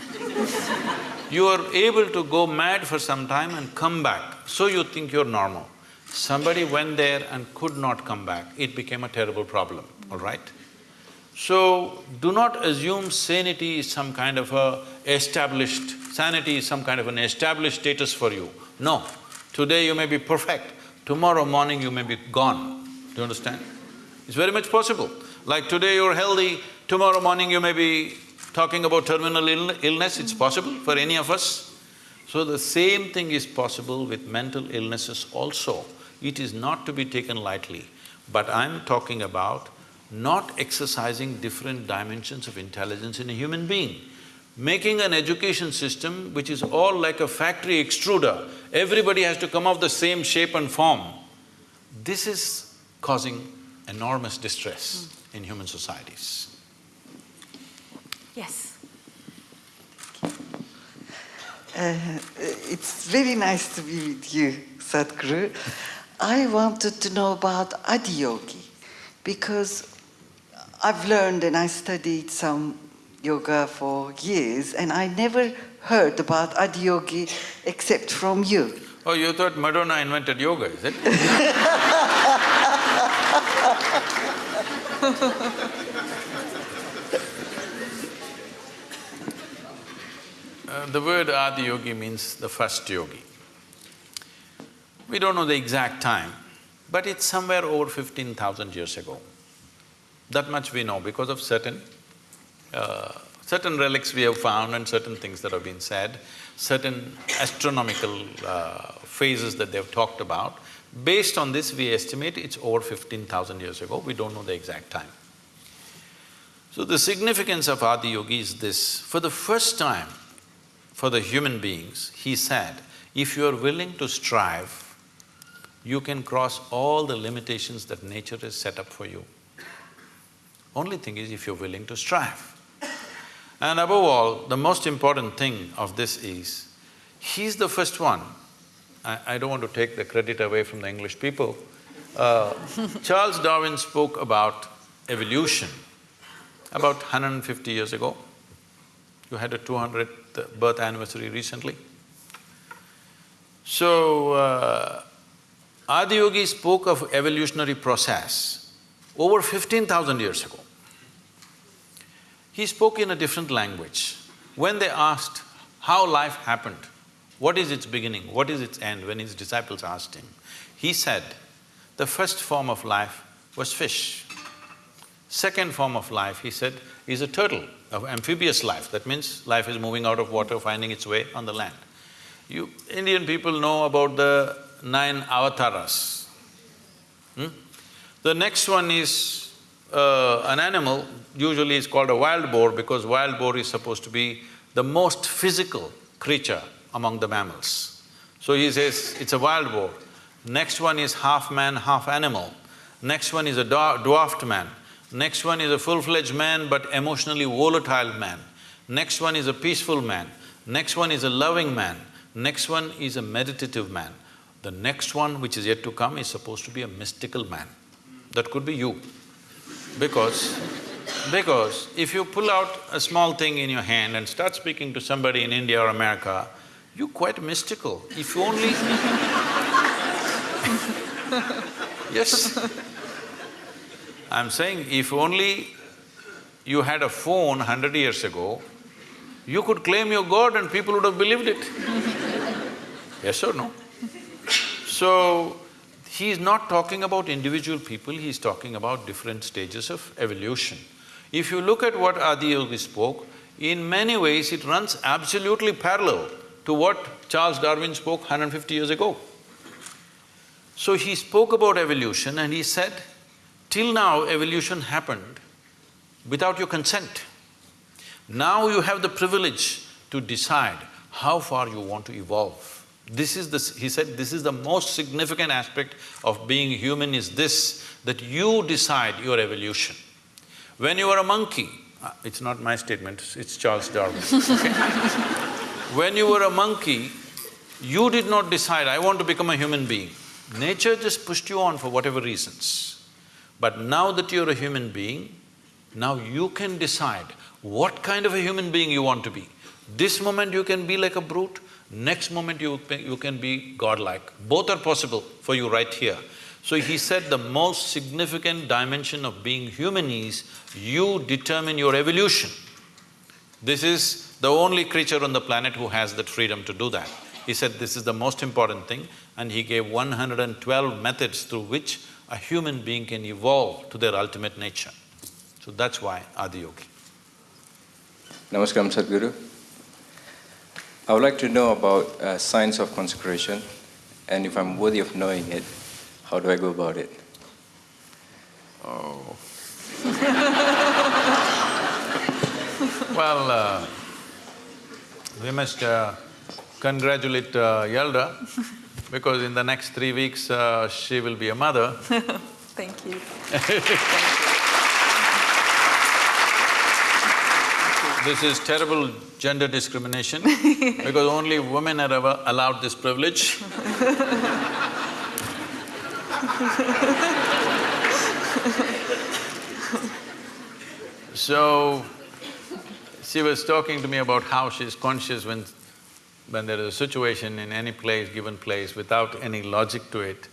You are able to go mad for some time and come back, so you think you're normal. Somebody went there and could not come back, it became a terrible problem, all right? So, do not assume sanity is some kind of a established… sanity is some kind of an established status for you. No, today you may be perfect, tomorrow morning you may be gone. Do you understand? It's very much possible. Like today you're healthy, tomorrow morning you may be talking about terminal Ill illness, it's possible for any of us. So the same thing is possible with mental illnesses also. It is not to be taken lightly, but I'm talking about not exercising different dimensions of intelligence in a human being. Making an education system which is all like a factory extruder, everybody has to come of the same shape and form. This is causing enormous distress in human societies. Yes. Uh, it's very nice to be with you, Sadhguru. I wanted to know about Adiyogi because I've learned and I studied some yoga for years and I never heard about Adiyogi except from you. Oh, you thought Madonna invented yoga, is it? Uh, the word Adiyogi means the first yogi. We don't know the exact time, but it's somewhere over fifteen thousand years ago. That much we know because of certain… Uh, certain relics we have found and certain things that have been said, certain astronomical uh, phases that they've talked about. Based on this, we estimate it's over fifteen thousand years ago, we don't know the exact time. So the significance of Adiyogi is this, for the first time, for the human beings, he said, if you are willing to strive, you can cross all the limitations that nature has set up for you. Only thing is if you're willing to strive. And above all, the most important thing of this is, he's the first one, I, I don't want to take the credit away from the English people, uh, Charles Darwin spoke about evolution about 150 years ago. You had a 200th birth anniversary recently. So, uh, Adiyogi spoke of evolutionary process over fifteen thousand years ago. He spoke in a different language. When they asked how life happened, what is its beginning, what is its end, when his disciples asked him, he said, the first form of life was fish. Second form of life, he said, is a turtle, of amphibious life. That means life is moving out of water, finding its way on the land. You… Indian people know about the nine avatars. Hmm? The next one is uh, an animal, usually is called a wild boar because wild boar is supposed to be the most physical creature among the mammals. So he says, it's a wild boar. Next one is half man, half animal. Next one is a dwarfed man. Next one is a full-fledged man but emotionally volatile man. Next one is a peaceful man. Next one is a loving man. Next one is a meditative man. The next one, which is yet to come, is supposed to be a mystical man. That could be you. Because, because if you pull out a small thing in your hand and start speaking to somebody in India or America, you're quite mystical. If you only Yes. I'm saying if only you had a phone hundred years ago, you could claim your God and people would have believed it. yes or no? So, he's not talking about individual people, he is talking about different stages of evolution. If you look at what Adiyogi spoke, in many ways it runs absolutely parallel to what Charles Darwin spoke 150 years ago. So he spoke about evolution and he said, till now evolution happened without your consent. Now you have the privilege to decide how far you want to evolve. This is the… he said, this is the most significant aspect of being human is this, that you decide your evolution. When you were a monkey, uh, it's not my statement, it's Charles Darwin, okay? when you were a monkey, you did not decide, I want to become a human being. Nature just pushed you on for whatever reasons. But now that you're a human being, now you can decide what kind of a human being you want to be. This moment you can be like a brute, next moment you, you can be godlike. Both are possible for you right here. So he said the most significant dimension of being human is you determine your evolution. This is the only creature on the planet who has that freedom to do that. He said this is the most important thing and he gave 112 methods through which a human being can evolve to their ultimate nature. So that's why Adiyogi. Namaskaram Sadhguru. I would like to know about uh, signs of consecration, and if I'm worthy of knowing it, how do I go about it? Oh. well, uh, we must uh, congratulate uh, Yelda because in the next three weeks uh, she will be a mother. Thank you. Thank you. This is terrible gender discrimination because only women are ever allowed this privilege. So, she was talking to me about how she's conscious when, when there is a situation in any place, given place, without any logic to it,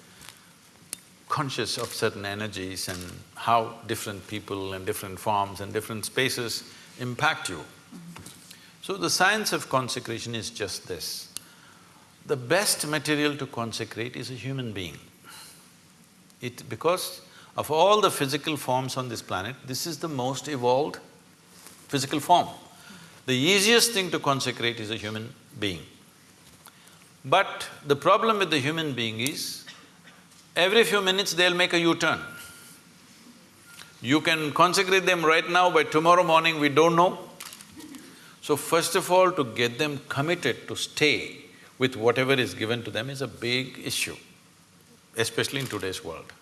conscious of certain energies and how different people and different forms and different spaces impact you. So the science of consecration is just this. The best material to consecrate is a human being. It… because of all the physical forms on this planet, this is the most evolved physical form. The easiest thing to consecrate is a human being. But the problem with the human being is, every few minutes they'll make a U-turn. You can consecrate them right now, by tomorrow morning we don't know. So first of all, to get them committed to stay with whatever is given to them is a big issue, especially in today's world.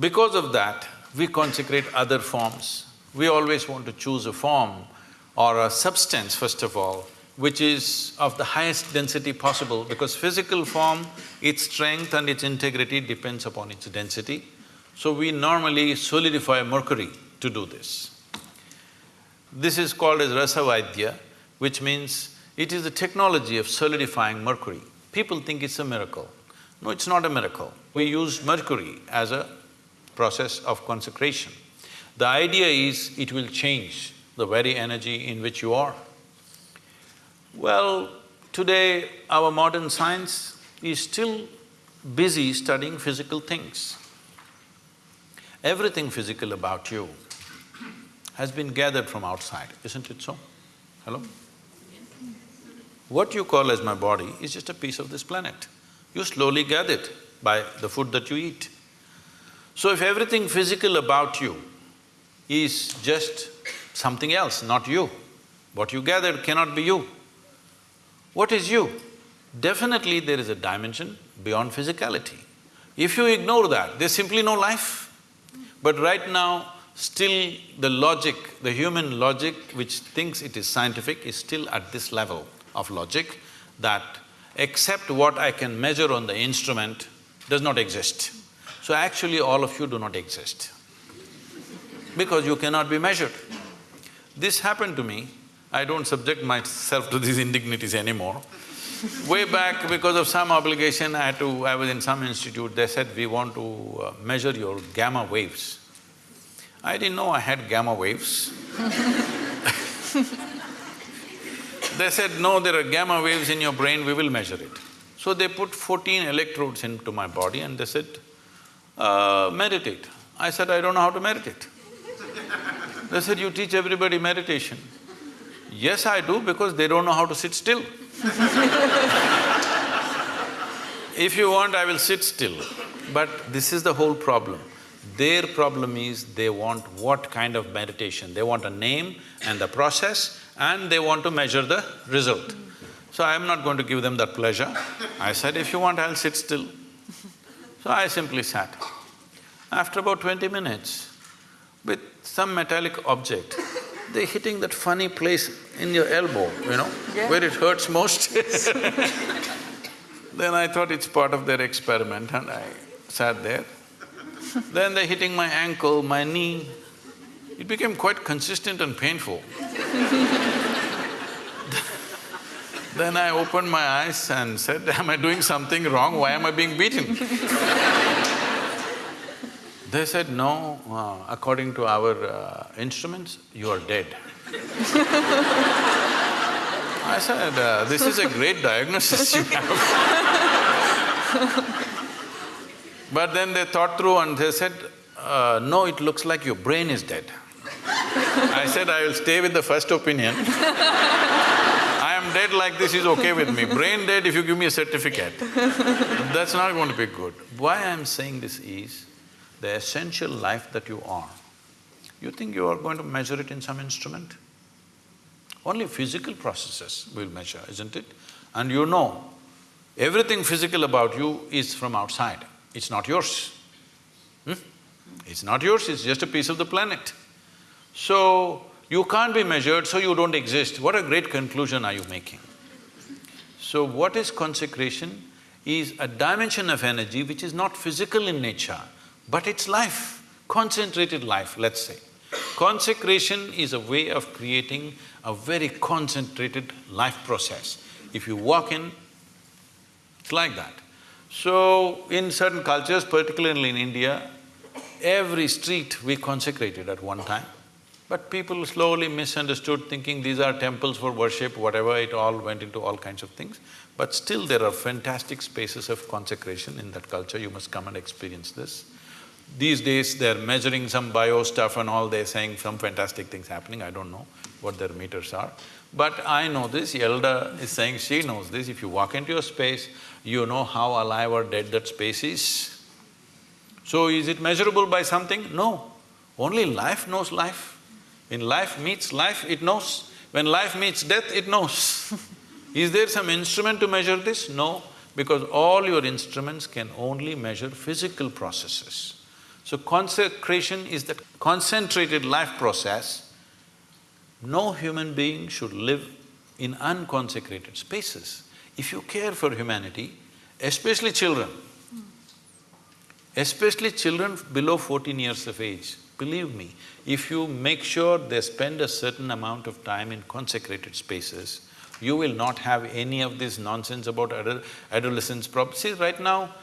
Because of that, we consecrate other forms. We always want to choose a form or a substance, first of all, which is of the highest density possible because physical form, its strength and its integrity depends upon its density. So we normally solidify mercury to do this. This is called as Rasavaidya, which means it is the technology of solidifying mercury. People think it's a miracle. No, it's not a miracle. We use mercury as a process of consecration. The idea is it will change the very energy in which you are. Well, today our modern science is still busy studying physical things. Everything physical about you has been gathered from outside, isn't it so? Hello? What you call as my body is just a piece of this planet. You slowly gather it by the food that you eat. So if everything physical about you is just something else, not you, what you gathered cannot be you. What is you? Definitely there is a dimension beyond physicality. If you ignore that, there's simply no life. But right now, still the logic, the human logic which thinks it is scientific is still at this level of logic that except what I can measure on the instrument does not exist. So actually all of you do not exist because you cannot be measured. This happened to me, I don't subject myself to these indignities anymore. Way back, because of some obligation, I had to… I was in some institute, they said, we want to uh, measure your gamma waves. I didn't know I had gamma waves They said, no, there are gamma waves in your brain, we will measure it. So they put fourteen electrodes into my body and they said, uh, meditate. I said, I don't know how to meditate. They said, you teach everybody meditation. Yes, I do because they don't know how to sit still. If you want, I will sit still. But this is the whole problem. Their problem is they want what kind of meditation? They want a name and the process and they want to measure the result. So I am not going to give them that pleasure. I said, if you want, I'll sit still. So I simply sat. After about twenty minutes, with some metallic object, they're hitting that funny place in your elbow, you know, Yeah. where it hurts most Then I thought it's part of their experiment and I sat there. then they're hitting my ankle, my knee. It became quite consistent and painful. Then I opened my eyes and said, am I doing something wrong? Why am I being beaten? They said, no, uh, according to our uh, instruments, you are dead. I said, uh, this is a great diagnosis you have. but then they thought through and they said, uh, no, it looks like your brain is dead. I said, I will stay with the first opinion. I am dead like this is okay with me. Brain dead if you give me a certificate. That's not going to be good. Why I am saying this is, the essential life that you are, you think you are going to measure it in some instrument? Only physical processes will measure, isn't it? And you know, everything physical about you is from outside, it's not yours. Hmm? It's not yours, it's just a piece of the planet. So, you can't be measured, so you don't exist. What a great conclusion are you making? So what is consecration? Is a dimension of energy which is not physical in nature, but it's life, concentrated life, let's say. Consecration is a way of creating a very concentrated life process. If you walk in, it's like that. So, in certain cultures, particularly in India, every street we consecrated at one time. But people slowly misunderstood, thinking these are temples for worship, whatever, it all went into all kinds of things. But still there are fantastic spaces of consecration in that culture, you must come and experience this. These days they're measuring some bio stuff and all, they're saying some fantastic things happening, I don't know what their meters are. But I know this, Elda is saying she knows this, if you walk into a space, you know how alive or dead that space is. So is it measurable by something? No. Only life knows life. When life meets life, it knows. When life meets death, it knows. Is there some instrument to measure this? No, because all your instruments can only measure physical processes. So consecration is that concentrated life process. No human being should live in unconsecrated spaces. If you care for humanity, especially children, especially children below fourteen years of age, Believe me, if you make sure they spend a certain amount of time in consecrated spaces, you will not have any of this nonsense about adol adolescence problems. See, right now,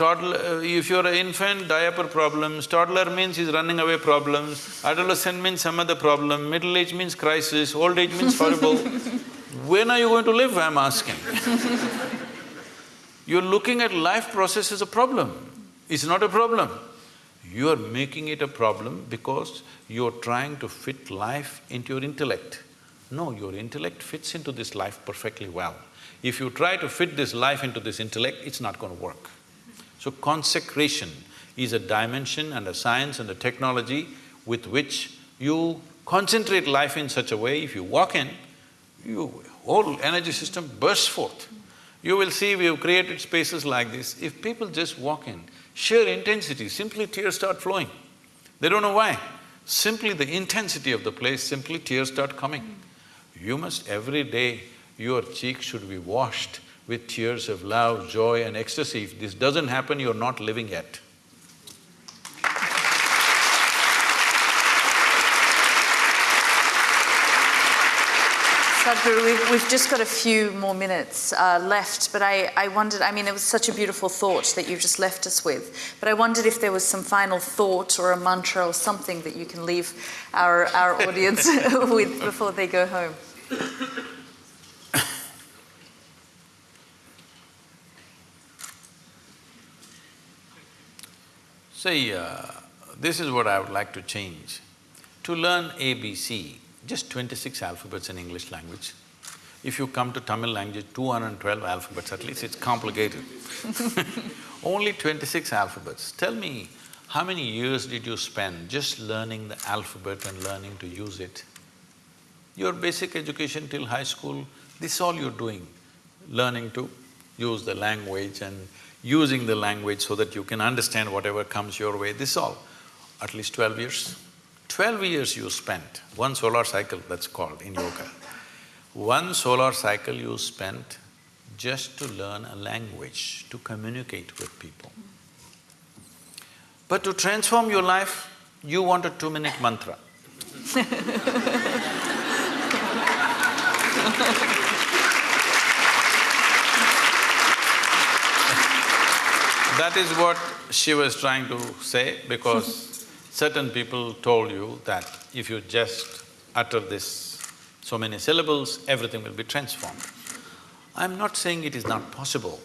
toddler… Uh, if you're an infant, diaper problems, toddler means he's running away problems, adolescent means some other problem, middle age means crisis, old age means horrible. when are you going to live, I'm asking? You're looking at life process as a problem. It's not a problem. You are making it a problem because you're trying to fit life into your intellect. No, your intellect fits into this life perfectly well. If you try to fit this life into this intellect, it's not going to work. So consecration is a dimension and a science and a technology with which you concentrate life in such a way, if you walk in, your whole energy system bursts forth. You will see we have created spaces like this. If people just walk in, sheer intensity, simply tears start flowing. They don't know why. Simply the intensity of the place, simply tears start coming. You must every day, your cheeks should be washed with tears of love, joy and ecstasy. If this doesn't happen, you're not living yet. Sadhguru, we've, just got a few more minutes uh, left, but I, I wondered, I mean, it was such a beautiful thought that you just left us with, but I wondered if there was some final thought or a mantra or something that you can leave our, our audience with before they go home. Say, uh, this is what I would like to change. To learn ABC, just twenty-six alphabets in English language. If you come to Tamil language, two hundred and twelve alphabets at least, it's complicated Only twenty-six alphabets. Tell me, how many years did you spend just learning the alphabet and learning to use it? Your basic education till high school, this is all you're doing, learning to use the language and using the language so that you can understand whatever comes your way, this all, at least twelve years. Twelve years you spent, one solar cycle that's called in yoga. One solar cycle you spent just to learn a language, to communicate with people. But to transform your life, you want a two-minute mantra. that is what she was trying to say because certain people told you that if you just utter this so many syllables, everything will be transformed. I'm not saying it is not possible.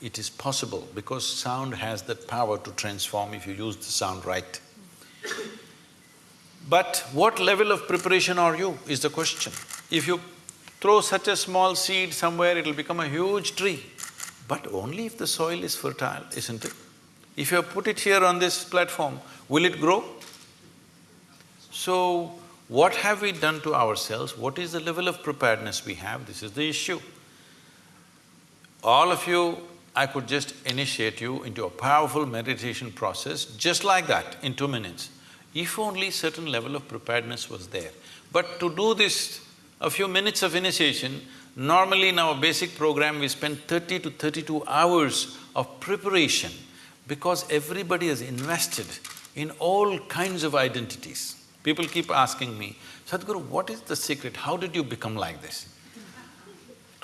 It is possible because sound has that power to transform if you use the sound right. But what level of preparation are you is the question. If you throw such a small seed somewhere, it'll become a huge tree. But only if the soil is fertile, isn't it? If you put it here on this platform, will it grow? So, What have we done to ourselves? What is the level of preparedness we have? This is the issue. All of you, I could just initiate you into a powerful meditation process just like that in two minutes, if only certain level of preparedness was there. But to do this, a few minutes of initiation, normally in our basic program we spend thirty to thirty-two hours of preparation because everybody has invested in all kinds of identities. People keep asking me, Sadhguru, what is the secret? How did you become like this?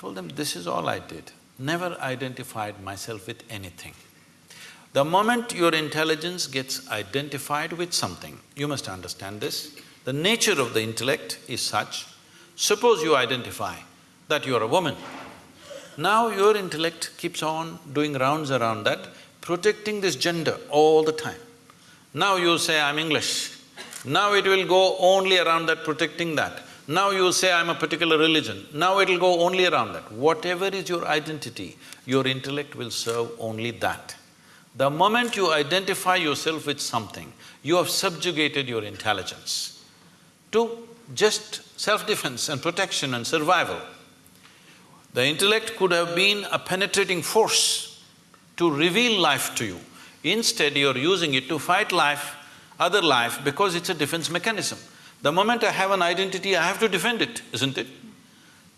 told them, this is all I did. Never identified myself with anything. The moment your intelligence gets identified with something, you must understand this, the nature of the intellect is such, suppose you identify that you are a woman. Now your intellect keeps on doing rounds around that, protecting this gender all the time. Now you say, I'm English. Now it will go only around that, protecting that. Now you say, I'm a particular religion. Now it'll go only around that. Whatever is your identity, your intellect will serve only that. The moment you identify yourself with something, you have subjugated your intelligence to just self-defense and protection and survival. The intellect could have been a penetrating force to reveal life to you. Instead, you're using it to fight life, other life, because it's a defense mechanism. The moment I have an identity, I have to defend it, isn't it?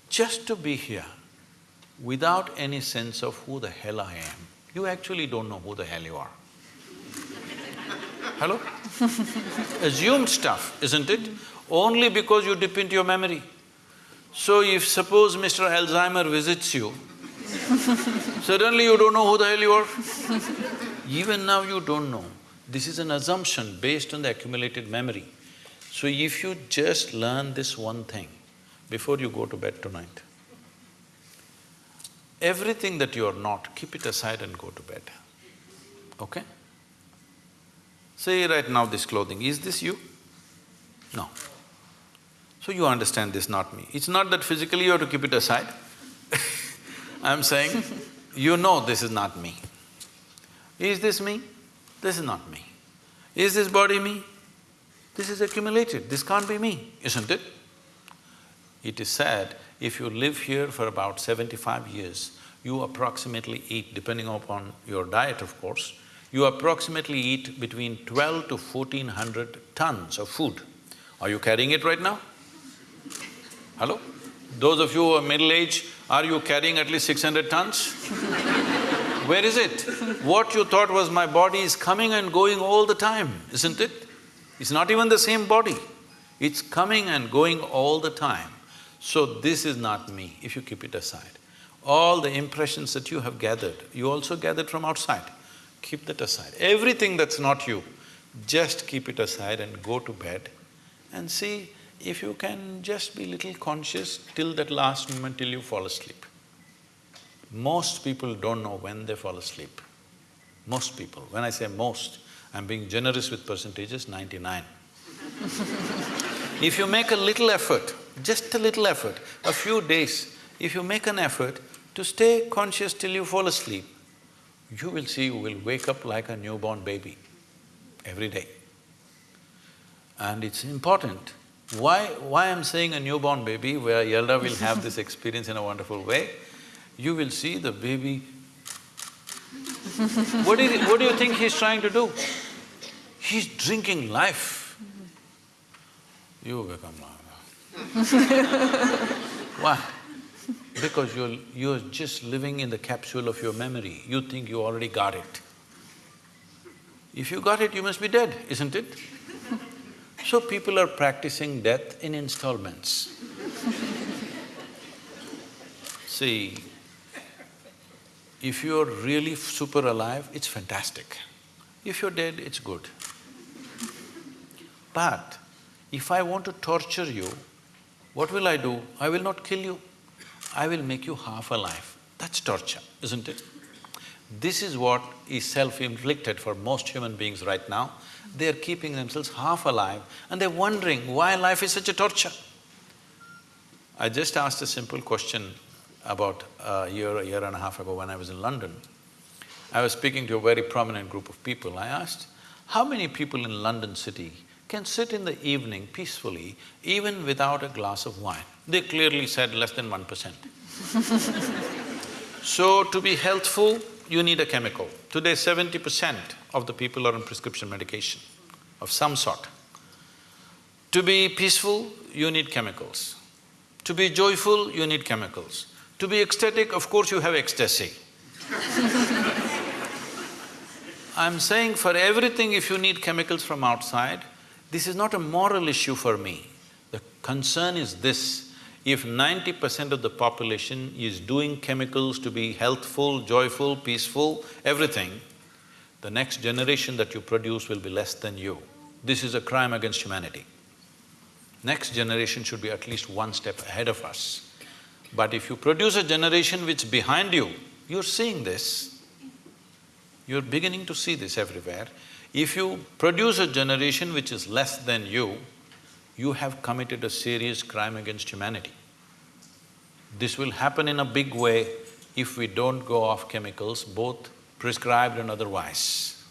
Just to be here, without any sense of who the hell I am, you actually don't know who the hell you are. Hello? Assumed stuff, isn't it? Only because you dip into your memory. So if suppose Mr. Alzheimer visits you, suddenly you don't know who the hell you are. Even now you don't know. This is an assumption based on the accumulated memory. So if you just learn this one thing before you go to bed tonight, everything that you are not, keep it aside and go to bed, okay? Say right now this clothing, is this you? No. So you understand this, not me. It's not that physically you have to keep it aside I'm saying, you know this is not me. Is this me? This is not me. Is this body me? This is accumulated, this can't be me, isn't it? It is said, if you live here for about seventy-five years, you approximately eat, depending upon your diet of course, you approximately eat between twelve to fourteen hundred tons of food. Are you carrying it right now? Hello? Those of you who are middle-aged, are you carrying at least six hundred tons? Where is it? What you thought was my body is coming and going all the time, isn't it? It's not even the same body. It's coming and going all the time. So this is not me, if you keep it aside. All the impressions that you have gathered, you also gathered from outside. Keep that aside. Everything that's not you, just keep it aside and go to bed and see if you can just be little conscious till that last moment till you fall asleep. Most people don't know when they fall asleep. Most people. When I say most, I'm being generous with percentages, ninety-nine. if you make a little effort, just a little effort, a few days, if you make an effort to stay conscious till you fall asleep, you will see you will wake up like a newborn baby every day. And it's important. Why… why I'm saying a newborn baby, where Yelda will have this experience in a wonderful way, you will see the baby what do, you, what do you think he's trying to do? He's drinking life. You become. Why? Because you're… you're just living in the capsule of your memory, you think you already got it. If you got it, you must be dead, isn't it? So people are practicing death in installments. See, if you're really super alive, it's fantastic. If you're dead, it's good. But if I want to torture you, what will I do? I will not kill you, I will make you half alive. That's torture, isn't it? This is what is self-inflicted for most human beings right now. They're keeping themselves half alive and they're wondering why life is such a torture. I just asked a simple question about a year, a year and a half ago when I was in London. I was speaking to a very prominent group of people. I asked, how many people in London city can sit in the evening peacefully, even without a glass of wine. They clearly said less than one percent. So to be healthful, you need a chemical. Today seventy percent of the people are on prescription medication of some sort. To be peaceful, you need chemicals. To be joyful, you need chemicals. To be ecstatic, of course you have ecstasy. I'm saying for everything if you need chemicals from outside, this is not a moral issue for me. The concern is this, if ninety percent of the population is doing chemicals to be healthful, joyful, peaceful, everything, the next generation that you produce will be less than you. This is a crime against humanity. Next generation should be at least one step ahead of us. But if you produce a generation which is behind you, you're seeing this, you're beginning to see this everywhere. If you produce a generation which is less than you, you have committed a serious crime against humanity. This will happen in a big way if we don't go off chemicals, both prescribed and otherwise.